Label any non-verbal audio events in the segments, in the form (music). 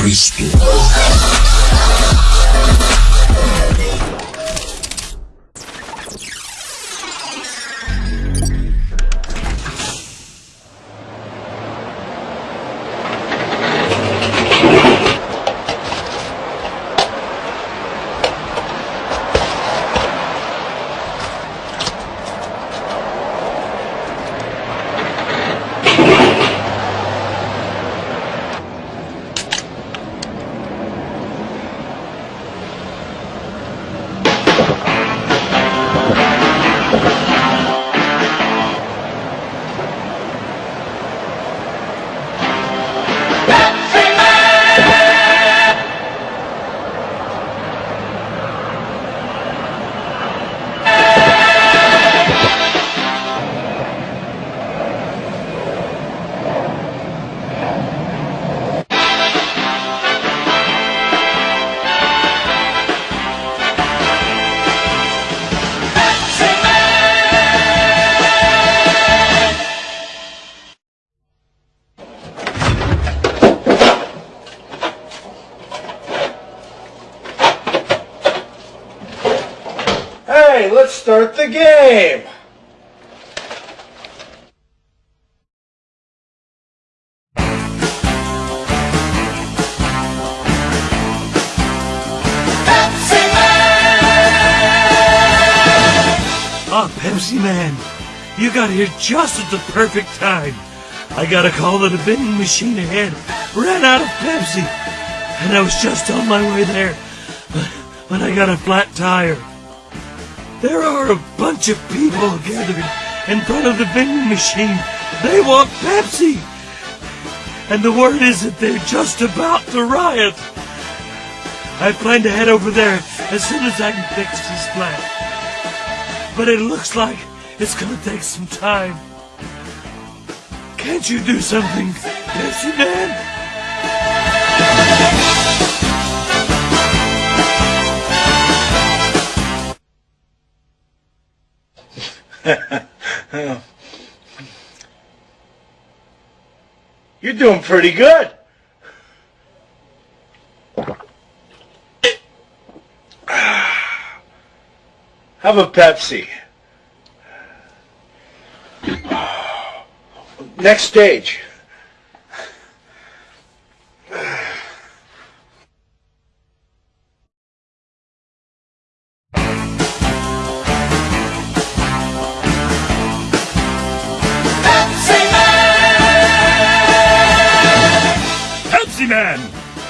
Cristo. Start the game. Oh, Pepsi Man, you got here just at the perfect time. I got a call that a vending machine ahead ran out of Pepsi, and I was just on my way there when I got a flat tire. There are a bunch of people gathered in front of the vending machine. They want Pepsi, and the word is that they're just about to riot. I plan to head over there as soon as I can fix this flat but it looks like it's gonna take some time. Can't you do something, Pepsi Man? (laughs) You're doing pretty good. (sighs) Have a Pepsi. Next stage.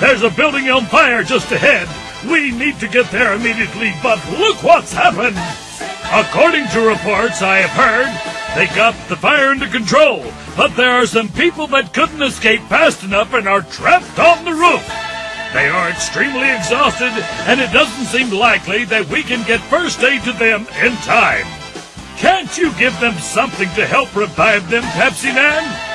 There's a building on fire just ahead. We need to get there immediately, but look what's happened! According to reports I have heard, they got the fire under control, but there are some people that couldn't escape fast enough and are trapped on the roof. They are extremely exhausted, and it doesn't seem likely that we can get first aid to them in time. Can't you give them something to help revive them, Pepsi Man?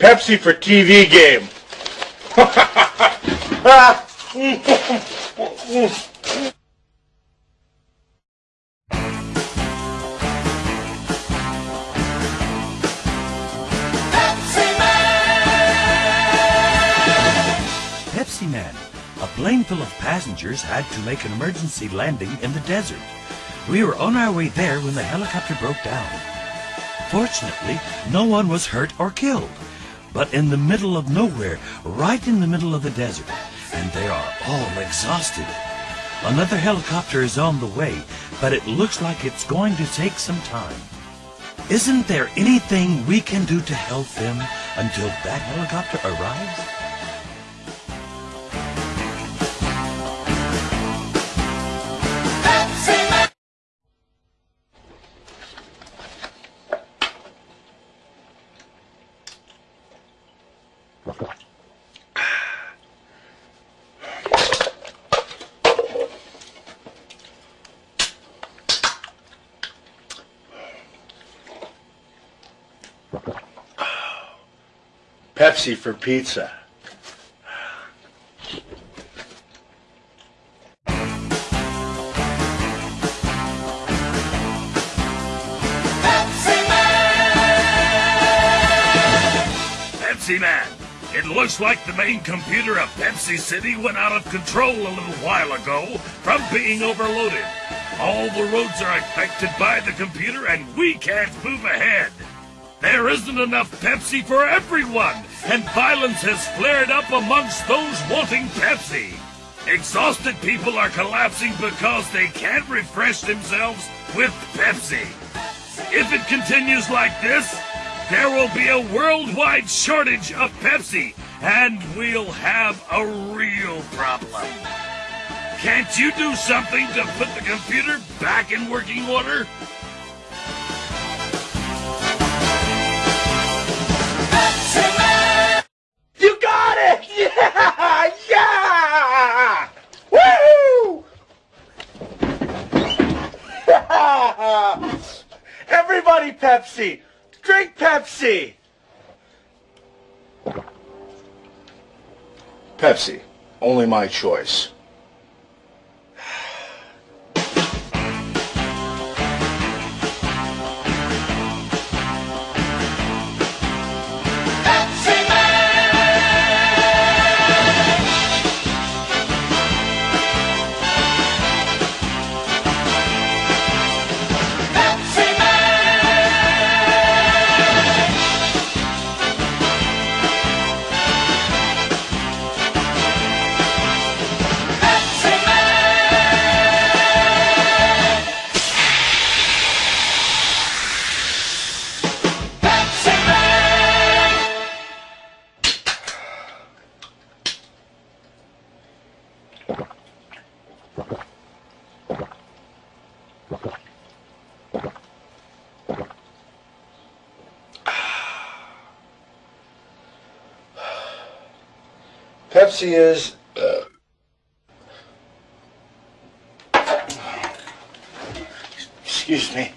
Pepsi for TV game. Pepsi Man. A plane full of passengers had to make an emergency landing in the desert. We were on our way there when the helicopter broke down. Fortunately, no one was hurt or killed. But in the middle of nowhere, right in the middle of the desert, and they are all exhausted. Another helicopter is on the way, but it looks like it's going to take some time. Isn't there anything we can do to help them until that helicopter arrives? Pepsi for pizza. Pepsi Man! Pepsi Man! It looks like the main computer of Pepsi City went out of control a little while ago from being overloaded. All the roads are affected by the computer and we can't move ahead. There isn't enough Pepsi for everyone, and violence has flared up amongst those wanting Pepsi. Exhausted people are collapsing because they can't refresh themselves with Pepsi. If it continues like this, there will be a worldwide shortage of Pepsi, and we'll have a real problem. Can't you do something to put the computer back in working order? You got it! (laughs) Yeah! Yeah! Woo! (laughs) Everybody Pepsi! Drink Pepsi! Pepsi. Only my choice. Pepsi is. Uh, excuse me.